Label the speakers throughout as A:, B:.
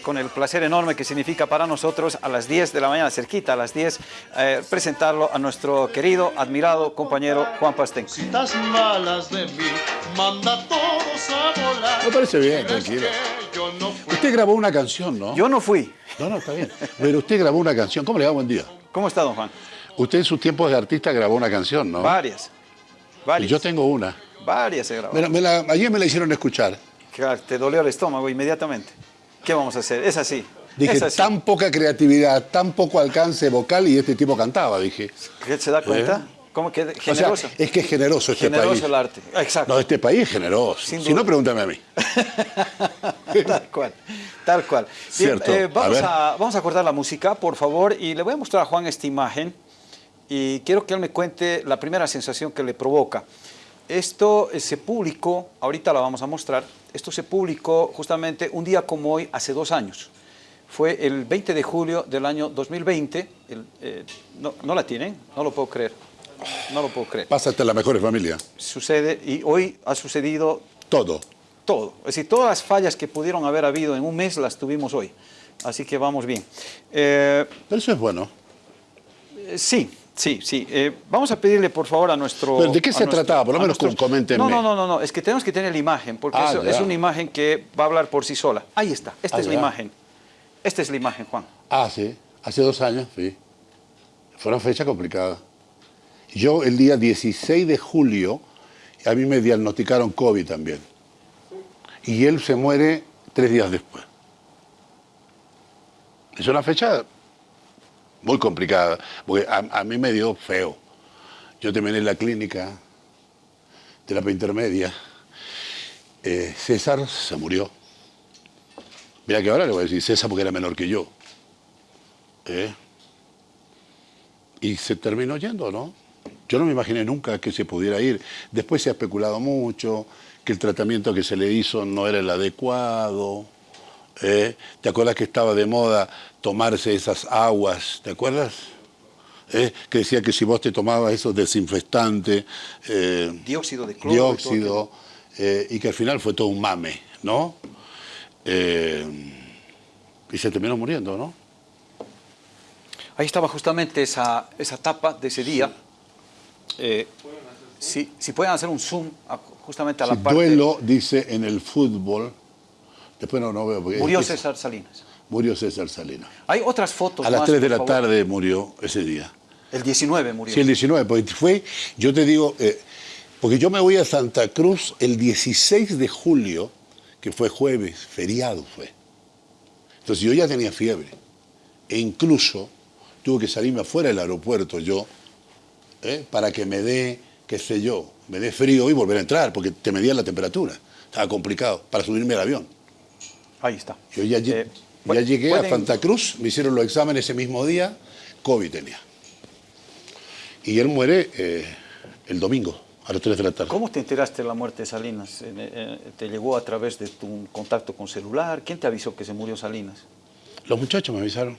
A: con el placer enorme que significa para nosotros a las 10 de la mañana, cerquita a las 10, eh, presentarlo a nuestro querido, admirado compañero Juan Pastén.
B: Malas de mí, manda todos a volar.
C: Me parece bien, tranquilo.
B: Yo no fui.
C: Usted grabó una canción, ¿no?
A: Yo no fui.
C: No, no, está bien. Pero usted grabó una canción. ¿Cómo le va? Buen día.
A: ¿Cómo está, don Juan?
C: Usted en sus tiempos de artista grabó una canción, ¿no?
A: Varias.
C: Y
A: Varias.
C: yo tengo una.
A: Varias
C: me la- ayer me la hicieron escuchar.
A: Claro, te dolió el estómago inmediatamente. ¿Qué vamos a hacer? Es así.
C: Dije,
A: es así.
C: tan poca creatividad, tan poco alcance vocal y este tipo cantaba, dije.
A: ¿Qué ¿Se da cuenta? ¿Cómo que
C: O sea,
A: generoso?
C: es que es generoso este
A: generoso
C: país.
A: el arte. Exacto.
C: No, este país es generoso.
A: Sin
C: si no, pregúntame a mí.
A: tal cual, tal cual. Bien,
C: Cierto.
A: eh,
C: A
A: vamos,
C: ver.
A: a, vamos a cortar la música, por favor, y le voy a mostrar a Juan esta imagen y quiero que él me cuente la primera sensación que le provoca. Esto eh, se publicó, ahorita la vamos a mostrar, esto se publicó justamente un día como hoy, hace dos años. Fue el 20 de julio del año 2020. El, eh, no, ¿No la tienen? No lo puedo creer. No lo puedo creer.
C: Pásate a las mejores familias.
A: Sucede, y hoy ha sucedido
C: Todo.
A: todo. Es decir, todas las fallas que pudieron haber habido en un mes las tuvimos hoy. Así que vamos bien. Eh,
C: Pero eso es bueno.
A: eh, sí, sí, sí. Eh, vamos a pedirle, por favor, a nuestro...
C: Pero, ¿de qué se trataba? Por lo menos
A: nuestros-
C: coméntenme.
A: No, no, no, no, no, es que tenemos que tener la imagen, porque
C: Ah,
A: eso es una imagen que va a hablar por sí sola. Ahí está, esta
C: Ah,
A: es la imagen. Esta es la imagen, Juan.
C: Ah, sí. Hace dos años, sí. Fue una fecha complicada. Yo el día 16 de julio, a mí me diagnosticaron COVID también. Y él se muere tres días después. Es una fecha muy complicada, porque a, mí me dio feo. Yo terminé en la clínica, terapia intermedia. Eh, César se murió. Mira que ahora le voy a decir César porque era menor que yo. ¿Eh? Y se terminó yendo, ¿no? Yo no me imaginé nunca que se pudiera ir. Después se ha especulado mucho, que el tratamiento que se le hizo no era el adecuado. ¿Eh? ¿Te acuerdas que estaba de moda tomarse esas aguas? ¿Te acuerdas? ¿Eh? Que decía que si vos te tomabas esos desinfectantes, eh,
A: Dióxido de cloro. y todo
C: dióxido, eh, y que al final fue todo un mame, ¿no? Eh, y se terminó muriendo, ¿no?
A: Ahí estaba justamente esa, esa tapa de ese día. Eh, si, si pueden hacer un zoom a- justamente a la
C: Sí,
A: parte...
C: duelo, dice en el fútbol, después no, no veo. porque
A: Murió
C: es
A: César Salinas.
C: Murió César Salinas.
A: Hay otras fotos
C: A las
A: más,
C: 3 de la
A: favor.
C: tarde murió ese día.
A: El 19 murió.
C: Sí, el 19, porque fue, yo te digo, eh, porque yo me voy a Santa Cruz el 16 de julio, que fue jueves, feriado fue. Entonces yo ya tenía fiebre. E incluso tuve que salirme afuera del aeropuerto yo, ¿eh? para que me dé, qué sé yo, me dé frío y volver a entrar, porque te medían la temperatura. Estaba complicado para subirme al avión.
A: Ahí está.
C: Yo ya,
A: Eh,
C: ya llegué a Santa Cruz, me hicieron los exámenes ese mismo día, COVID tenía. Y él muere eh, el domingo, a las 3 de la tarde.
A: ¿Cómo te enteraste de la muerte de Salinas? Eh, ¿Te llegó a través de tu contacto con celular? ¿Quién te avisó que se murió Salinas?
C: Los muchachos me avisaron,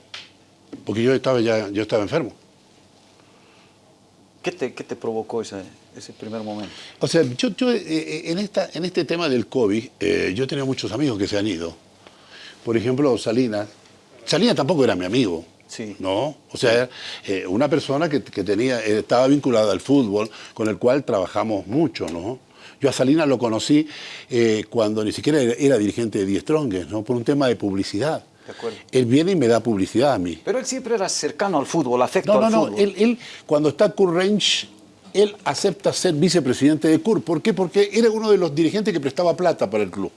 C: porque yo estaba ya, yo estaba enfermo.
A: ¿Qué te, qué te provocó ese, ese primer momento?
C: O sea, yo, yo, eh, en, esta, en este tema del COVID, eh, yo tenía muchos amigos que se han ido. Por ejemplo, Salinas. Salinas tampoco era mi amigo.
A: Sí.
C: ¿No? O sea, eh, una persona que, que tenía, eh, estaba vinculada al fútbol, con el cual trabajamos mucho, ¿no? Yo a Salinas lo conocí eh, cuando ni siquiera era, era dirigente de Die Strongest, ¿no? Por un tema de publicidad.
A: De acuerdo.
C: Él viene y me da publicidad a mí.
A: Pero él siempre era cercano al fútbol, afecto
C: No, no,
A: al
C: no.
A: fútbol.
C: Él, él, cuando está Kurt Range, él acepta ser vicepresidente de Kurt. ¿Por qué? Porque era uno de los dirigentes que prestaba plata para el club.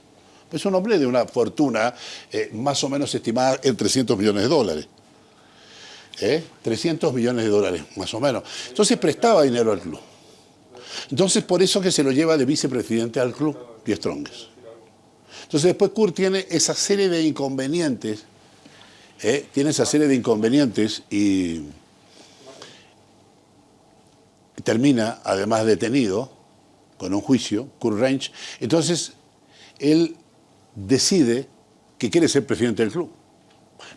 C: Es un hombre de una fortuna eh, más o menos estimada en 300 millones de dólares. ¿Eh? 300 millones de dólares, más o menos. Entonces prestaba dinero al club. Entonces por eso que se lo lleva de vicepresidente al club, Die Strongest. Entonces después Kurt tiene esa serie de inconvenientes, ¿eh? tiene esa serie de inconvenientes y termina además detenido con un juicio, Kurt Range. Entonces él decide que quiere ser presidente del club.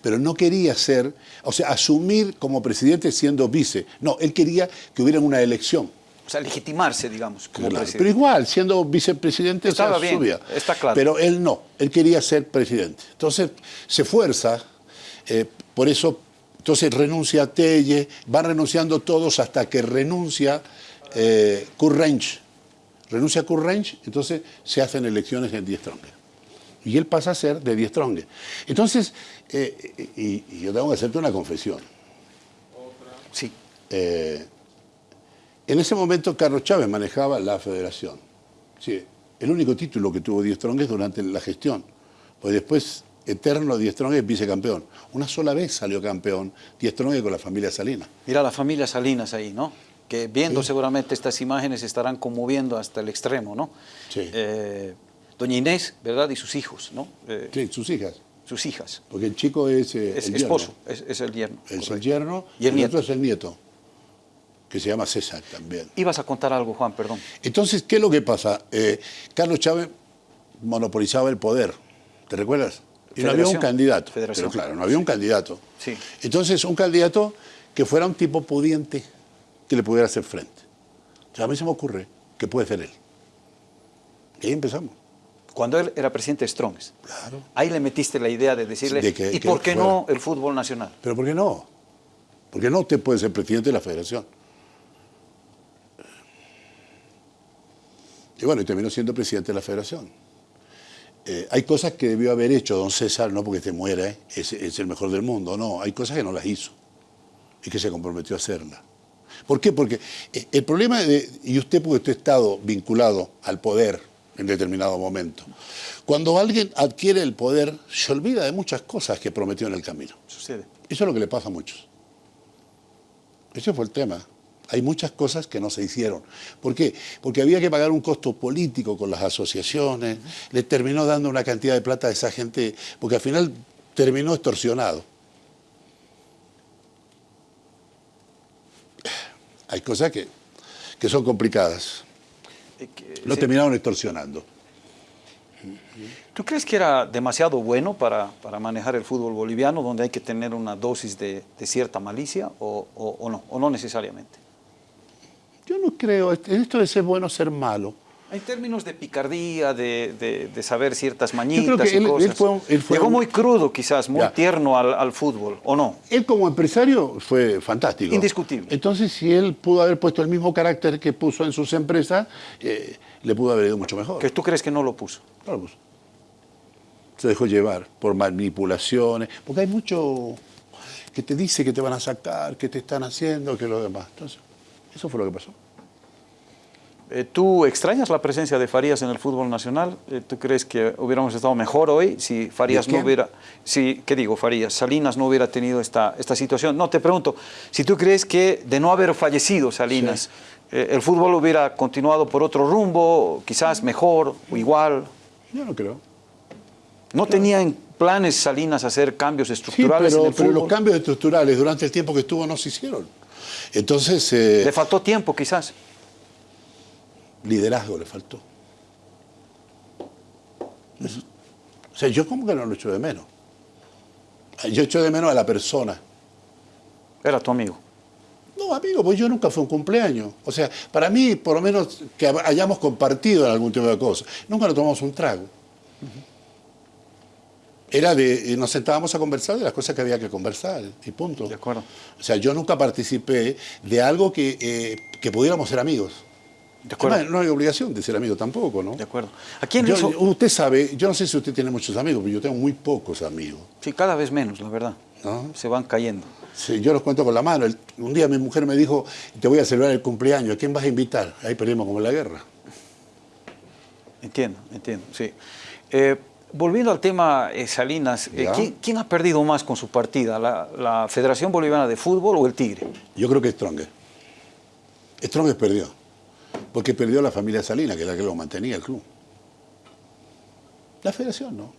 C: Pero no quería ser, o sea, asumir como presidente siendo vice. No, él quería que hubiera una elección.
A: o sea, legitimarse, digamos, como
C: Claro,
A: presidente.
C: Pero igual, siendo vicepresidente, o sea,
A: Estaba bien,
C: subía.
A: está claro.
C: Pero él no, él quería ser presidente. Entonces se fuerza, eh, por eso, entonces renuncia a Telle, van renunciando todos hasta que renuncia eh, Kurt Rensch. Renuncia a Kurt Rensch, entonces se hacen elecciones en Die Stronger. Y él pasa a ser de Die Stronger. Entonces, eh, y, y yo tengo que hacerte una confesión.
A: Sí.
C: Eh, en ese momento Carlos Chávez manejaba la federación. Sí, el único título que tuvo Die Strong es durante la gestión. Pues después, eterno Die Strong es vicecampeón. Una sola vez salió campeón Die Strong con la familia Salinas.
A: Mira la familia Salinas ahí, ¿no? Que viendo seguramente estas imágenes estarán conmoviendo hasta el extremo, ¿no?
C: Sí.
A: Eh, doña Inés, ¿verdad? Y sus hijos, ¿no? Eh,
C: Sí, sus hijas.
A: Sus hijas.
C: Porque el chico es eh,
A: Es
C: el
A: esposo, es, es el yerno.
C: Es el yerno
A: Y el nieto.
C: otro es el nieto, que se llama César también.
A: Ibas a contar algo, Juan, perdón.
C: Entonces, ¿qué es lo que pasa? Eh, Carlos Chávez monopolizaba el poder, ¿te recuerdas? Y no había un candidato.
A: Federación.
C: Pero claro, no había un candidato.
A: Sí.
C: Entonces, un candidato que fuera un tipo pudiente, que le pudiera hacer frente. O sea, a mí se me ocurre que puede ser él. Y ahí empezamos.
A: Cuando él era presidente de Strongs,
C: Claro.
A: ahí le metiste la idea de decirle,
C: De que-
A: ¿y
C: que
A: por qué no el fútbol nacional?
C: Pero ¿por qué no? ¿Por qué no usted puede ser presidente de la federación? Y bueno, y terminó siendo presidente de la federación. Eh, hay cosas que debió haber hecho don César, no porque te muera, ¿eh? es, es el mejor del mundo, no, hay cosas que no las hizo y que se comprometió a hacerlas. ¿Por qué? Porque eh, el problema, de, y usted porque usted ha estado vinculado al poder en determinado momento, cuando alguien adquiere el poder, se olvida de muchas cosas que prometió en el camino.
A: Sucede.
C: Eso es lo que le pasa a muchos. Ese fue el tema. Hay muchas cosas que no se hicieron. ¿Por qué? Porque había que pagar un costo político con las asociaciones, le terminó dando una cantidad de plata a esa gente, porque al final terminó extorsionado. Hay cosas que, que son complicadas.
A: Que-
C: Lo terminaron extorsionando.
A: ¿Tú crees que era demasiado bueno para, para manejar el fútbol boliviano, donde hay que tener una dosis de, de cierta malicia, o, o- o no, o no necesariamente?
C: Yo no creo, en esto de ser bueno, ser malo.
A: En términos de picardía, de, de- de saber ciertas
C: creo
A: mañitas
C: que
A: y
C: él- él
A: cosas.
C: fue un- él fue
A: Llegó
C: un-
A: muy crudo, quizás, muy
C: Ya.
A: tierno al, al fútbol, ¿o no?
C: Él como empresario fue fantástico.
A: Indiscutible.
C: Entonces, si él pudo haber puesto el mismo carácter que puso en sus empresas, eh, le pudo haber ido mucho mejor.
A: Que tú crees que no lo puso.
C: Claro, pues. Se dejó llevar por manipulaciones, porque hay mucho que te dice que te van a sacar, que te están haciendo, que lo demás. Entonces, eso fue lo que pasó.
A: Eh, ¿Tú extrañas la presencia de Farías en el fútbol nacional? Eh, ¿Tú crees que hubiéramos estado mejor hoy si Farías
C: ¿De
A: no hubiera, si, ¿qué digo, Farías? Salinas no hubiera tenido esta, esta situación. No, te pregunto, si tú crees que de no haber fallecido Salinas, eh, el fútbol hubiera continuado por otro rumbo, quizás mejor o igual.
C: Yo no creo.
A: ¿No tenía en planes Salinas hacer cambios
C: Sí,
A: estructurales
C: pero,
A: en el
C: pero
A: fútbol?
C: los cambios estructurales durante el tiempo que estuvo no se hicieron. Entonces, eh,
A: Le faltó tiempo, quizás.
C: Liderazgo le faltó. Eso- O sea, yo como que no lo echo de menos. Yo echo de menos a la persona.
A: Era tu amigo.
C: No, amigo, pues yo nunca fue un cumpleaños. O sea, para mí, por lo menos que hayamos compartido en algún tipo de cosas. Nunca nos tomamos un trago. Era de, eh, nos sentábamos a conversar de las cosas que había que conversar, y punto.
A: De acuerdo.
C: O sea, yo nunca participé de algo que, eh, que pudiéramos ser amigos.
A: De acuerdo.
C: Además, no hay obligación de ser amigo tampoco, ¿no?
A: De acuerdo. ¿A quién
C: Yo-
A: hizo?
C: Usted sabe, yo no sé si usted tiene muchos amigos, pero yo tengo muy pocos amigos.
A: Sí, cada vez menos, la verdad.
C: ¿No?
A: Se van cayendo.
C: Sí, yo los cuento con la mano. El- un día mi mujer me dijo, te voy a celebrar el cumpleaños, ¿a quién vas a invitar? Ahí perdimos como en la guerra.
A: Entiendo, entiendo, sí. Eh, volviendo al tema eh, Salinas, eh,
C: Ya.
A: ¿quién, quién ha perdido más con su partida? ¿La, la Federación Boliviana de Fútbol o el Tigre?
C: Yo creo que Stronger. Stronger perdió. Porque perdió la familia Salina, que es la que lo mantenía el club. La federación no.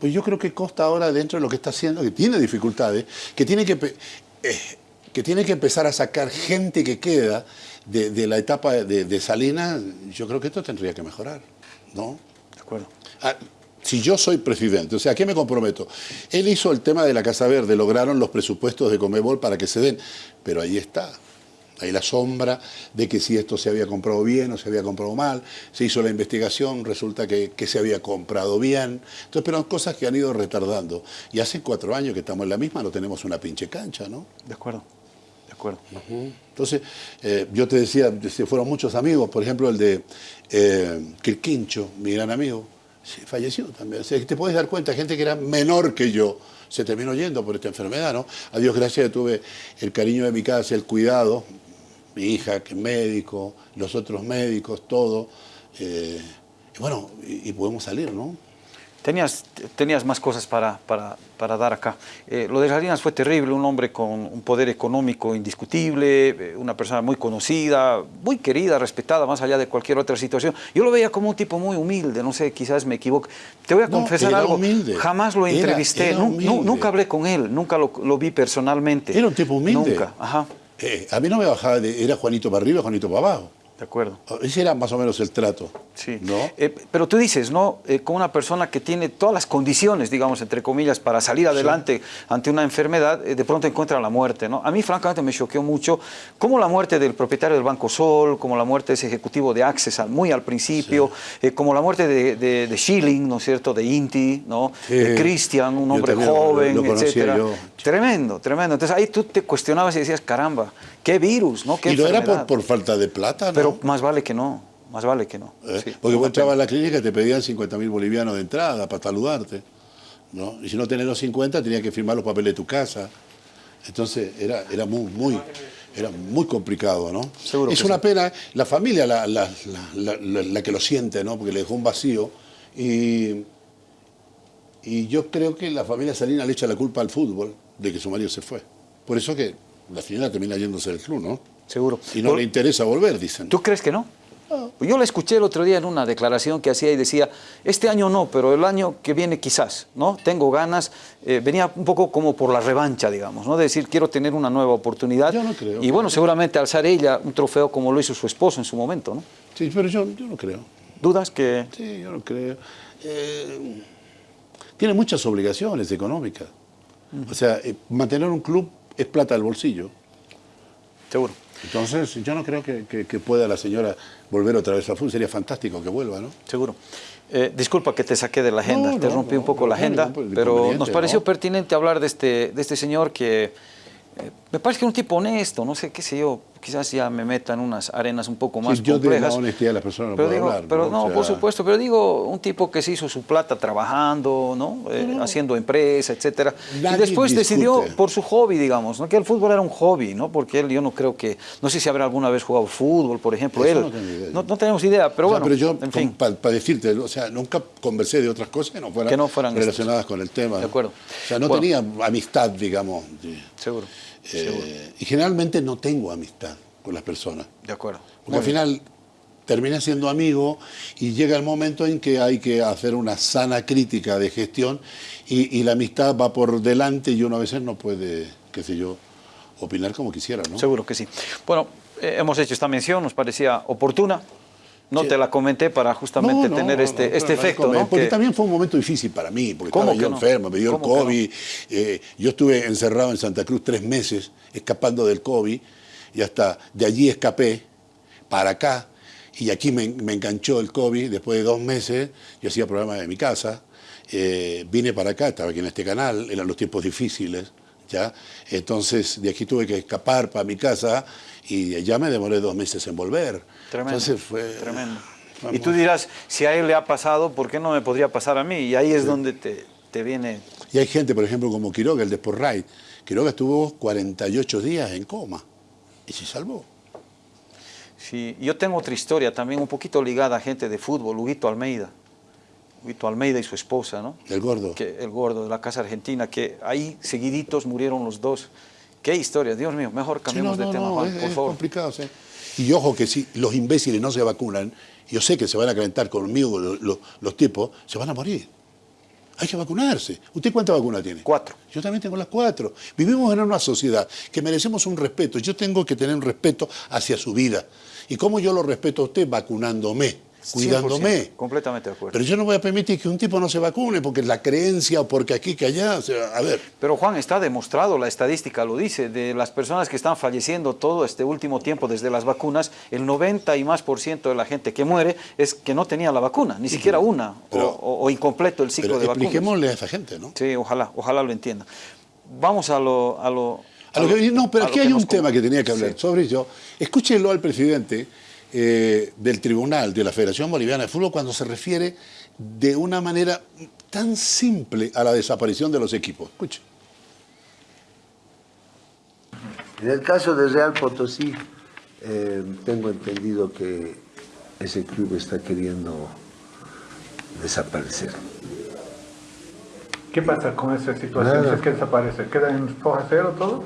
C: Pues yo creo que Costa ahora, dentro de lo que está haciendo, que tiene dificultades, que tiene que, eh, que, tiene que empezar a sacar gente que queda de, de la etapa de, de Salinas, yo creo que esto tendría que mejorar. ¿no?
A: De acuerdo.
C: Ah, si yo soy presidente, o sea, ¿a qué me comprometo? Él hizo el tema de la Casa Verde, lograron los presupuestos de Comebol para que se den, pero ahí está. Hay la sombra de que si esto se había comprado bien o se había comprado mal. Se hizo la investigación, resulta que, que se había comprado bien. Entonces, pero cosas que han ido retardando. Y hace cuatro años que estamos en la misma, no tenemos una pinche cancha, ¿no?
A: De acuerdo, de acuerdo.
C: Entonces, eh, yo te decía, se fueron muchos amigos, por ejemplo, el de eh, Quirquincho, mi gran amigo, falleció también. O sea, que te puedes dar cuenta, gente que era menor que yo, se terminó yendo por esta enfermedad, ¿no? A Dios gracias, tuve el cariño de mi casa, el cuidado, mi hija que es médico, los otros médicos, todo. eh, y bueno, y, y podemos salir, ¿no?
A: Tenías, tenías más cosas para, para, para dar acá. Eh, lo de Salinas fue terrible, un hombre con un poder económico indiscutible, eh, una persona muy conocida, muy querida, respetada, más allá de cualquier otra situación. Yo lo veía como un tipo muy humilde, no sé, quizás me equivoco. Te voy a
C: No,
A: confesar
C: era
A: algo,
C: humilde.
A: jamás lo entrevisté,
C: era
A: nunca hablé con él, nunca lo, lo vi personalmente.
C: Era un tipo humilde.
A: Nunca, ajá,
C: Eh, a mí no me bajaba de, era Juanito para arriba, Juanito para abajo.
A: De acuerdo.
C: Ese era más o menos el trato.
A: Sí.
C: ¿No?
A: Eh, pero tú dices, ¿no? Eh, con una persona que tiene todas las condiciones, digamos, entre comillas, para salir adelante ante una enfermedad, eh, de pronto encuentra la muerte, ¿no? A mí, francamente, me choqueó mucho como la muerte del propietario del Banco Sol, como la muerte de ese ejecutivo de Access muy al principio, eh, como la muerte de, de, de Schilling, ¿no es cierto?, de Inti, ¿no?
C: Sí.
A: De Christian, un hombre
C: lo-
A: joven,
C: lo
A: etcétera.
C: yo.
A: Tremendo, tremendo. Entonces ahí tú te cuestionabas y decías, caramba, qué virus, ¿no? Qué
C: Y no era por,
A: enfermedad".
C: por falta de plata, ¿no?
A: Pero más vale que no, más vale que no.
C: ¿Eh?
A: Sí,
C: Porque vos entrabas a la clínica y te pedían 50 mil bolivianos de entrada para saludarte. ¿no? Y si no tenés los 50, tenías que firmar los papeles de tu casa. Entonces era, era muy, muy, era muy complicado, ¿no?
A: Seguro
C: es
A: que
C: una
A: sí.
C: pena, la familia la- la- la que lo siente, ¿no? Porque le dejó un vacío. Y, y yo creo que la familia Salina le echa la culpa al fútbol de que su marido se fue. Por eso que la señora termina yéndose del club, ¿no?
A: Seguro.
C: Y no le interesa volver, dicen.
A: ¿Tú crees que no? Yo la escuché el otro día en una declaración que hacía y decía, este año no, pero el año que viene quizás, ¿no? Tengo ganas, eh, venía un poco como por la revancha, digamos, ¿no? De decir, quiero tener una nueva oportunidad.
C: Yo no creo.
A: Y bueno, seguramente alzar ella un trofeo como lo hizo su esposo en su momento, ¿no?
C: Sí, pero yo, yo no creo.
A: ¿Dudas que...?
C: Sí, yo no creo. Eh, tiene muchas obligaciones económicas. O sea, eh, mantener un club es plata del bolsillo.
A: Seguro.
C: Entonces, yo no creo que, que- que pueda la señora volver otra vez a fútbol. Sería fantástico que vuelva, ¿no?
A: Seguro. Eh, disculpa que te saqué de la agenda,
C: No,
A: te
C: no,
A: rompí un poco la agenda, pero nos pareció pertinente hablar de este, de este señor que eh, me parece que un tipo honesto, no sé qué sé yo, quizás ya me meta en unas arenas un poco más
C: Sí, yo de la
A: complejas.
C: honestidad de las personas no
A: pero
C: puedo
A: digo,
C: hablar,
A: Pero
C: ¿no?
A: no,
C: O sea-
A: por supuesto, pero digo, un tipo que se hizo su plata trabajando, ¿no? Eh, haciendo empresa, etcétera. Y después decidió por su hobby, digamos, ¿no? Que el fútbol era un hobby, ¿no? Porque él, yo no creo que, no sé si habrá alguna vez jugado fútbol, por ejemplo,
C: Eso
A: él.
C: no tengo idea.
A: no, no tenemos idea, pero
C: O sea,
A: bueno,
C: pero yo,
A: en fin.
C: para decirte, o sea, nunca conversé de otras cosas que no fueran,
A: Que no fueran
C: relacionadas con el tema.
A: De acuerdo.
C: O sea, no
A: Bueno.
C: tenía amistad, digamos.
A: Seguro,
C: eh, y generalmente no tengo amistad con las personas.
A: De acuerdo.
C: Porque
A: Muy
C: al
A: bien.
C: final terminé siendo amigo y llega el momento en que hay que hacer una sana crítica de gestión y, y la amistad va por delante y uno a veces no puede, qué sé yo, opinar como quisiera, ¿no?
A: Seguro que sí. Bueno, eh, hemos hecho esta mención, nos parecía oportuna. No
C: Sí.
A: te la comenté para justamente
C: No, no,
A: tener
C: no,
A: este, este efecto,
C: no,
A: ¿no?
C: Porque
A: Que-
C: también fue un momento difícil para mí, porque
A: ¿Cómo
C: estaba yo enfermo, me dio el. COVID. eh, yo estuve encerrado en Santa Cruz tres meses, escapando del COVID, y hasta de allí escapé para acá, y aquí me, me enganchó el COVID. Después de dos meses, yo hacía programas de mi casa, eh, vine para acá, estaba aquí en este canal, eran los tiempos difíciles. ¿ya? Entonces, de aquí tuve que escapar para mi casa y ya me demoré dos meses en volver.
A: Tremendo.
C: Entonces fue...
A: Tremendo. Y tú dirás, si a él le ha pasado, ¿por qué no me podría pasar a mí? Y ahí es donde te, te viene...
C: Y hay gente, por ejemplo, como Quiroga, el de Sportray. Quiroga estuvo 48 días en coma y se salvó.
A: Sí, yo tengo otra historia también un poquito ligada a gente de fútbol, Huguito Almeida. Huguito Almeida y su esposa, ¿no?
C: El gordo.
A: Que, el gordo de la Casa Argentina, que ahí seguiditos murieron los dos. Qué historia, Dios mío, mejor
C: Sí,
A: cambiemos
C: no, no,
A: de tema, Juan,
C: es,
A: por
C: es
A: favor.
C: complicado. sí. Y ojo que si los imbéciles no se vacunan, yo sé que se van a calentar conmigo los, los- los tipos, se van a morir. Hay que vacunarse. ¿Usted cuántas vacunas tiene?
A: Cuatro.
C: Yo también tengo las cuatro. Vivimos en una sociedad que merecemos un respeto. Yo tengo que tener un respeto hacia su vida. ¿Y cómo yo lo respeto a usted? Vacunándome. Cuidándome.
A: 100%, completamente de acuerdo.
C: Pero yo no voy a permitir que un tipo no se vacune porque la creencia o porque aquí que allá, o sea, a ver.
A: Pero Juan, está demostrado, la estadística lo dice, de las personas que están falleciendo todo este último tiempo desde las vacunas, el 90 y más por ciento de la gente que muere es que no tenía la vacuna, ni siquiera una,
C: Pero-
A: o, incompleto el ciclo
C: Pero
A: de vacunas.
C: expliquémosle a esa gente, ¿no?
A: Sí, ojalá, ojalá lo entienda. Vamos a lo... A lo,
C: A lo que- no, pero
A: a
C: aquí hay un tema que tenía que hablar
A: Sí.
C: sobre ello. Escúchenlo al presidente eh, del Tribunal de la Federación Boliviana de Fútbol cuando se refiere de una manera tan simple a la desaparición de los equipos. Escuchen.
D: En el caso de Real Potosí, eh, tengo entendido que ese club está queriendo desaparecer.
E: ¿Qué pasa con esa situación?
D: Nada.
E: Si es que desaparece, ¿queda en foja cero todo?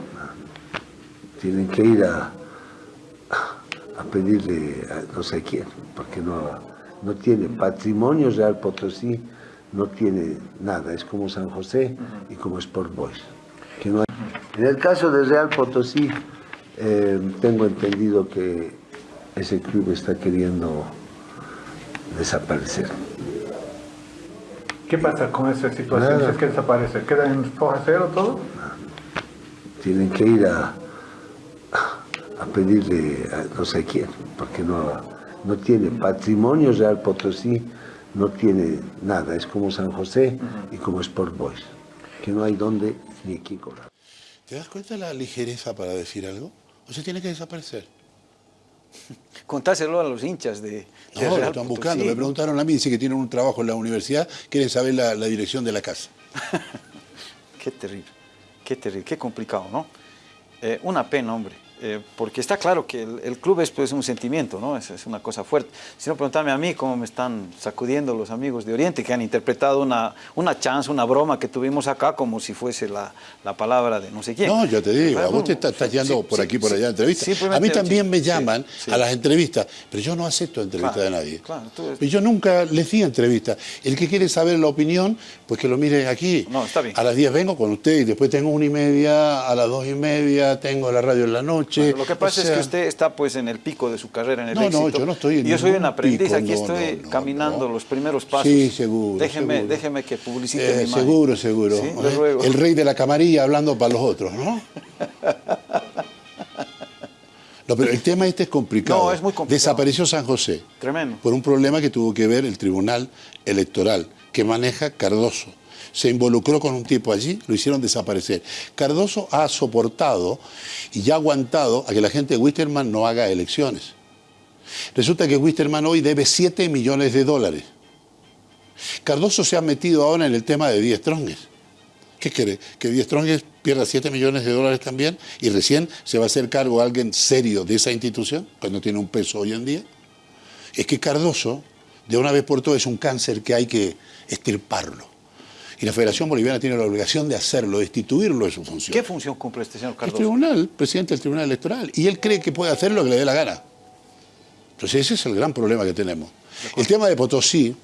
D: Tienen que ir a pedirle a no sé quién, porque no, no tiene patrimonio Real Potosí, no tiene nada, es como San José y como Sport Boys. que no hay- En el caso de Real Potosí, eh, tengo entendido que ese club está queriendo desaparecer.
E: ¿Qué pasa con esa situación? Si es que desaparece, ¿queda en foja cero todo?
D: tienen que ir a, a pedirle a no sé quién, porque no, no tiene patrimonio Real Potosí, no tiene nada, es como San José y como Sport Boys, que no hay dónde ni aquí cobrar.
C: ¿Te das cuenta de la ligereza para decir algo? O sea, tiene que desaparecer.
A: Contáselo a los hinchas de, de
C: No, lo
A: Real
C: están
A: Potosí.
C: buscando. Me preguntaron a mí, dice que tienen un trabajo en la universidad, quieren saber la, la dirección de la casa.
A: Qué terrible, qué terrible, qué complicado, ¿no? Eh, una pena, hombre, eh, porque está claro que el, el club es pues, un sentimiento, ¿no? Es, es una cosa fuerte. Si no, preguntarme a mí cómo me están sacudiendo los amigos de Oriente, que han interpretado una, una chance, una broma que tuvimos acá como si fuese la, la palabra de no sé quién.
C: No, yo te digo, a vos te estás,
A: sí,
C: por
A: sí,
C: aquí, por
A: sí,
C: allá entrevistas. A mí también me llaman a las entrevistas, pero yo no acepto entrevistas
A: Claro,
C: de nadie.
A: claro, tú eres-
C: Yo nunca les di entrevistas. El que quiere saber la opinión, pues que lo mire aquí.
A: No, está bien.
C: A las 10 vengo con usted y después tengo una y media, a las dos y media tengo la radio en la noche.
A: Bueno, lo que pasa
C: O
A: es que usted está pues en el pico de su carrera, en el
C: No, no, yo no estoy en
A: yo soy un aprendiz,
C: pico,
A: aquí
C: no,
A: estoy
C: no,
A: caminando los primeros pasos.
C: Sí, seguro,
A: Déjeme,
C: seguro.
A: déjeme que publicite
C: eh,
A: mi imagen.
C: seguro, seguro.
A: Sí, le
C: ¿eh?
A: ruego.
C: El rey de la camarilla hablando para los otros, ¿no? No, pero el tema este es complicado.
A: No, es muy complicado.
C: Desapareció San José.
A: Tremendo.
C: Por un problema que tuvo que ver el Tribunal Electoral, que maneja Cardoso. Se involucró con un tipo allí, lo hicieron desaparecer. Cardoso ha soportado y ha aguantado a que la gente de Wisterman no haga elecciones. Resulta que Wisterman hoy debe 7 millones de dólares. Cardoso se ha metido ahora en el tema de 10 trongues. ¿Qué quiere? ¿Que 10 trongues pierda 7 millones de dólares también? ¿Y recién se va a hacer cargo alguien serio de esa institución, cuando tiene un peso hoy en día? Es que Cardoso, de una vez por todas, es un cáncer que hay que extirparlo. Y la Federación Boliviana tiene la obligación de hacerlo, destituirlo de su función.
A: ¿Qué función cumple este señor
C: El
A: Cardoso?
C: tribunal, presidente del Tribunal Electoral. Y él cree que puede hacer lo que le dé la gana. Entonces ese es el gran problema que tenemos. El tema de Potosí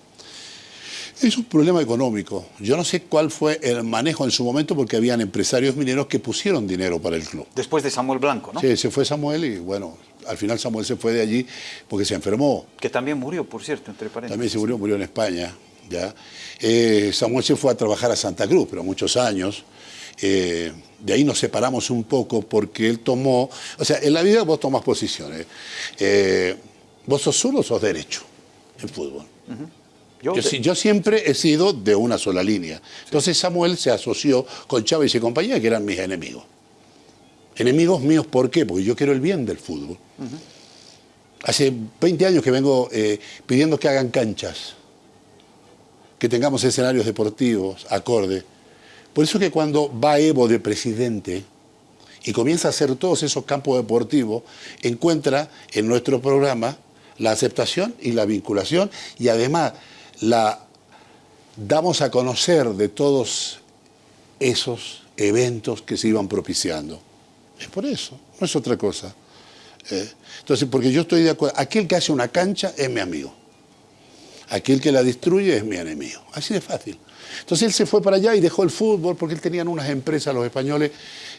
C: es un problema económico. Yo no sé cuál fue el manejo en su momento porque habían empresarios mineros que pusieron dinero para el club.
A: Después de Samuel Blanco, ¿no?
C: Sí, se fue Samuel y bueno, al final Samuel se fue de allí porque se enfermó.
A: Que también murió, por cierto, entre paréntesis.
C: También se murió, murió en España. ¿Ya? Eh, Samuel se fue a trabajar a Santa Cruz, pero muchos años. Eh, de ahí nos separamos un poco porque él tomó, o sea, en la vida vos tomás posiciones. Eh, vos sos zurdo o sos derecho en fútbol.
A: Yo,
C: siempre he sido de una sola línea. Entonces Samuel se asoció con Chávez y compañía, que eran mis enemigos. Enemigos míos, ¿por qué? Porque yo quiero el bien del fútbol. Hace 20 años que vengo eh, pidiendo que hagan canchas, que tengamos escenarios deportivos acorde. Por eso que cuando va Evo de presidente y comienza a hacer todos esos campos deportivos, encuentra en nuestro programa la aceptación y la vinculación y además la damos a conocer de todos esos eventos que se iban propiciando. Es por eso, no es otra cosa. Eh, entonces, porque yo estoy de acuerdo, aquel que hace una cancha es mi amigo. Aquel que la destruye es mi enemigo. Así de fácil. Entonces él se fue para allá y dejó el fútbol porque él tenían unas empresas, los españoles,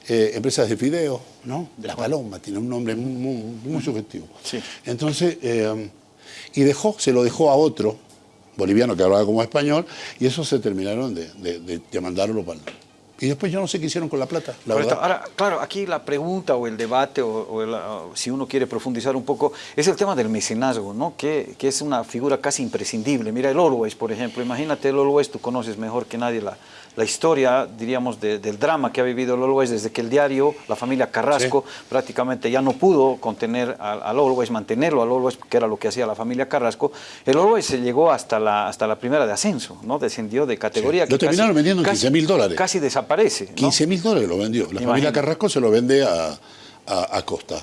C: eh, empresas de fideo, ¿no? La Paloma, tiene un nombre muy, muy, muy sugestivo.
A: Sí.
C: Entonces, eh, y dejó, se lo dejó a otro boliviano que hablaba como español, y eso se terminaron de, de, de, de mandarlo para... Y después yo no sé qué hicieron con la plata, la verdad.
A: Ahora, claro, aquí la pregunta o el debate, o, o el, o si uno quiere profundizar un poco, es el tema del mecenazgo, ¿no? Que, que, es una figura casi imprescindible. Mira el Always, por ejemplo, imagínate el Always, tú conoces mejor que nadie la, la historia, diríamos, de, del drama que ha vivido el Always desde que el diario, la familia Carrasco, sí. prácticamente ya no pudo contener al, al, Always, mantenerlo al Always, que era lo que hacía la familia Carrasco. El Always se llegó hasta la, hasta la primera de ascenso, ¿no? Descendió de categoría.
C: Sí. Lo terminaron vendiendo en 15 mil dólares.
A: Casi desaparece. ¿no?
C: 15 mil dólares lo vendió. La familia Carrasco se lo vende a, a, a Costa.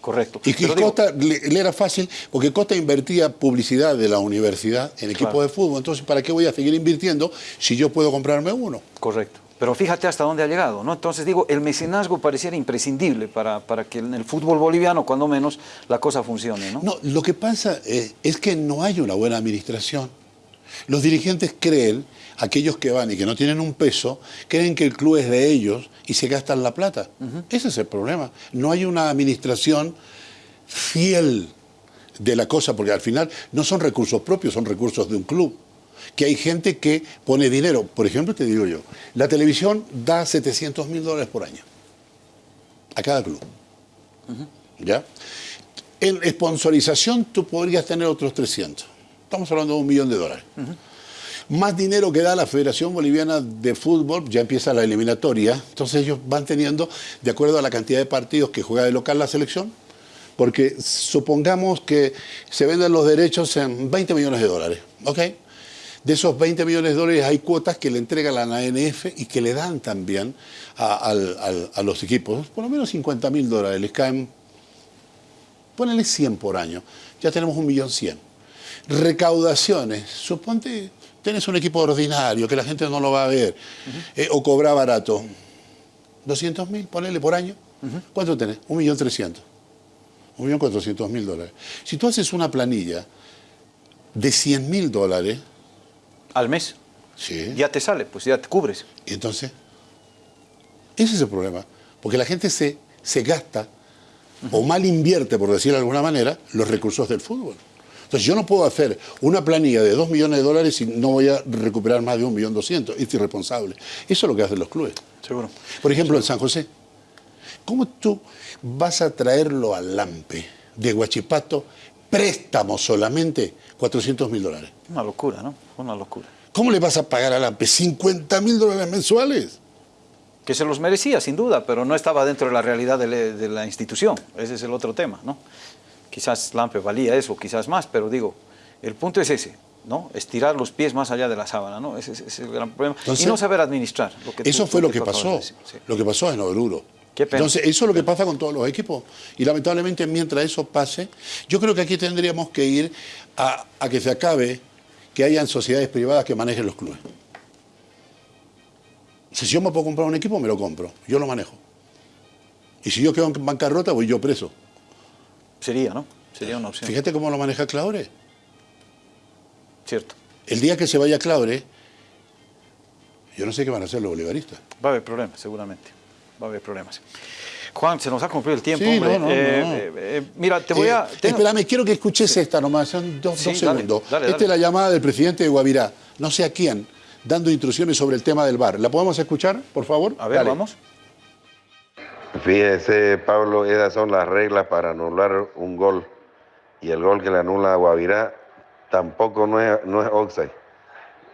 A: Correcto.
C: Y, y Costa le, le, era fácil, porque Costa invertía publicidad de la universidad en equipo claro. de fútbol. Entonces, ¿para qué voy a seguir invirtiendo si yo puedo comprarme uno?
A: Correcto. Pero fíjate hasta dónde ha llegado, ¿no? Entonces digo, el mecenazgo pareciera imprescindible para, para que en el fútbol boliviano, cuando menos, la cosa funcione, ¿no?
C: No, lo que pasa es, es que no hay una buena administración. Los dirigentes creen, aquellos que van y que no tienen un peso, creen que el club es de ellos y se gastan la plata. Uh -huh. Ese es el problema. No hay una administración fiel de la cosa, porque al final no son recursos propios, son recursos de un club. Que hay gente que pone dinero. Por ejemplo, te digo yo, la televisión da 700 mil dólares por año a cada club. Uh -huh. ¿Ya? En sponsorización tú podrías tener otros 300. Estamos hablando de un millón de dólares. Uh -huh más dinero que da la Federación Boliviana de Fútbol, ya empieza la eliminatoria, entonces ellos van teniendo, de acuerdo a la cantidad de partidos que juega de local la selección, porque supongamos que se venden los derechos en 20 millones de dólares, ¿ok? De esos 20 millones de dólares hay cuotas que le entrega la ANF y que le dan también a, a, los equipos, por lo menos 50 mil dólares, les caen, ponele 100 por año, ya tenemos un millón 100. Recaudaciones, suponte Tienes un equipo ordinario que la gente no lo va a ver, uh -huh. eh, o cobra barato. 200 mil, ponele por año. Uh -huh. ¿Cuánto tenés? Un millón trescientos. Un millón cuatrocientos mil dólares. Si tú haces una planilla de 100 mil dólares...
A: Al mes.
C: Sí.
A: Ya te sale, pues ya te cubres.
C: Y entonces, ese es el problema. Porque la gente se, se gasta, uh -huh. o mal invierte, por decirlo de alguna manera, los recursos del fútbol. Entonces yo no puedo hacer una planilla de 2 millones de dólares y no voy a recuperar más de 1 millón 200. Es irresponsable. Eso es lo que hacen los clubes.
A: Seguro.
C: Por ejemplo,
A: Seguro.
C: en San José. ¿Cómo tú vas a traerlo al Lampe de Huachipato préstamo solamente 400 mil dólares?
A: Una locura, ¿no? Una locura.
C: ¿Cómo le vas a pagar al Lampe 50 mil dólares mensuales?
A: Que se los merecía, sin duda, pero no estaba dentro de la realidad de la institución. Ese es el otro tema, ¿no? Quizás Lampe valía eso, quizás más, pero digo, el punto es ese, ¿no? Estirar los pies más allá de la sábana, ¿no? Ese, ese es el gran problema. Entonces, y no saber administrar.
C: Lo que eso tú, fue lo que pasó, sí. lo que pasó en Oruro. Entonces, eso es lo que pasa con todos los equipos. Y lamentablemente, mientras eso pase, yo creo que aquí tendríamos que ir a, a que se acabe que hayan sociedades privadas que manejen los clubes. Si yo me puedo comprar un equipo, me lo compro. Yo lo manejo. Y si yo quedo en bancarrota, voy yo preso.
A: Sería, ¿no? Sería una opción.
C: Fíjate cómo lo maneja Claure.
A: Cierto.
C: El día que se vaya Claure, yo no sé qué van a hacer los bolivaristas.
A: Va a haber problemas, seguramente. Va a haber problemas. Juan, se nos ha cumplido el tiempo,
C: sí,
A: hombre.
C: No, no,
A: eh,
C: no.
A: Eh, eh, mira, te voy a...
C: Tengo... Espérame, quiero que escuches esta nomás, son dos, sí, dos segundos. Dale, dale, esta es la llamada del presidente de Guavirá, no sé a quién, dando instrucciones sobre el tema del bar. ¿La podemos escuchar, por favor?
A: A ver, vamos.
F: Fíjese, Pablo, esas son las reglas para anular un gol. Y el gol que le anula a Guavirá tampoco no es, no es offside.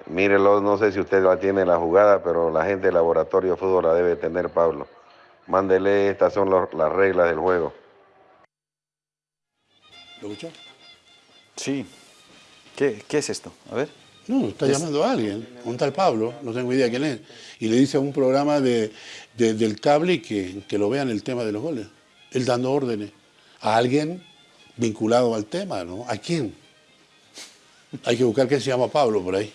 F: Mírelo, no sé si usted la tiene la jugada, pero la gente del laboratorio de fútbol la debe tener, Pablo. Mándele, estas son los, las reglas del juego.
C: ¿Lo escuchó?
A: Sí. ¿Qué, ¿Qué es esto? A ver.
C: No, está llamando a alguien, un tal Pablo, no tengo idea quién es, y le dice a un programa de, de, del cable que, que lo vean el tema de los goles. Él dando órdenes a alguien vinculado al tema, ¿no? ¿A quién? Hay que buscar quién se llama Pablo por ahí.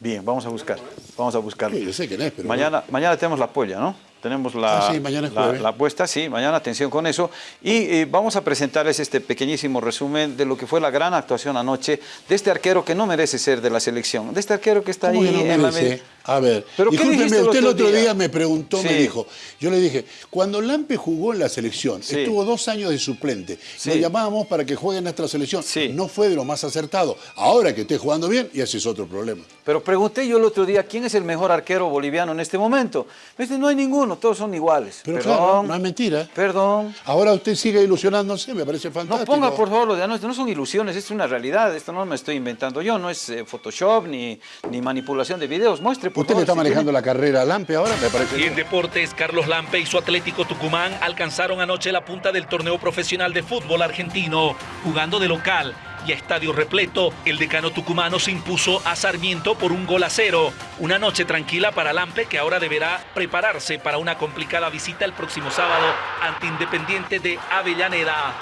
A: Bien, vamos a buscar, vamos a buscarlo.
C: Sí, yo sé quién es, pero...
A: Mañana, mañana tenemos la polla, ¿no? Tenemos la,
C: ah, sí, mañana es
A: la, la, apuesta, sí, mañana atención con eso. Y eh, vamos a presentarles este pequeñísimo resumen de lo que fue la gran actuación anoche de este arquero que no merece ser de la selección, de este arquero que está ahí
C: no
A: en
C: merece?
A: la
C: A ver,
A: ¿Pero
C: discúlpeme, usted el
A: otro
C: día?
A: día?
C: me preguntó, me dijo, yo le dije, cuando Lampe jugó en la selección,
A: Sí.
C: estuvo dos años de suplente,
A: Sí.
C: lo llamábamos para que juegue en nuestra selección,
A: Sí.
C: no fue de lo más acertado. Ahora que esté jugando bien, y ese es otro problema.
A: Pero pregunté yo el otro día, ¿quién es el mejor arquero boliviano en este momento? Me dice, no hay ninguno, todos son iguales.
C: Pero
A: Perdón,
C: claro, no es mentira.
A: Perdón.
C: Ahora usted sigue ilusionándose, me parece
A: No
C: fantástico.
A: ponga por favor lo de anoche, no son ilusiones, esto es una realidad, esto no me estoy inventando yo, no es eh, Photoshop ni, ni manipulación de videos, muestre por
C: ¿Usted le está
A: si
C: manejando
A: tiene-
C: la carrera a Lampe ahora? Me parece
G: Y en deportes, Carlos Lampe y su Atlético Tucumán alcanzaron anoche la punta del torneo profesional de fútbol argentino, jugando de local. Y a estadio repleto, el decano tucumano se impuso a Sarmiento por un gol a cero. Una noche tranquila para Lampe que ahora deberá prepararse para una complicada visita el próximo sábado ante Independiente de Avellaneda.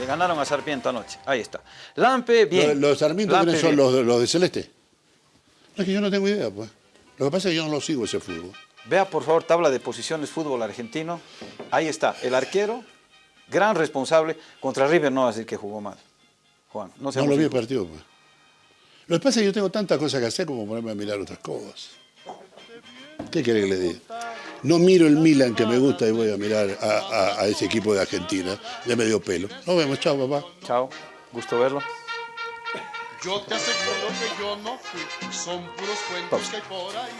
A: Le ganaron a Sarmiento anoche, ahí está. Lampe, bien.
C: Los, los Sarmiento,
A: Lampe,
C: ¿quiénes son los, de- los de Celeste? No, es que yo no tengo idea, pues. Lo que pasa es que yo no lo sigo ese fútbol.
A: Vea por favor tabla de posiciones fútbol argentino. Ahí está, el arquero, gran responsable. Contra River no va a decir que jugó mal. Juan, no
C: No
A: seamos
C: lo vi el partido, pues. Lo que pasa es que yo tengo tantas cosas que hacer como ponerme a mirar otras cosas. ¿Qué quiere que le diga? No miro el Milan que me gusta y voy a mirar a, a- a ese equipo de Argentina de medio pelo. Nos vemos, chao, papá.
A: Chao, gusto verlo.
B: Yo te aseguro que yo no fui, son puros cuentos que hay por ahí.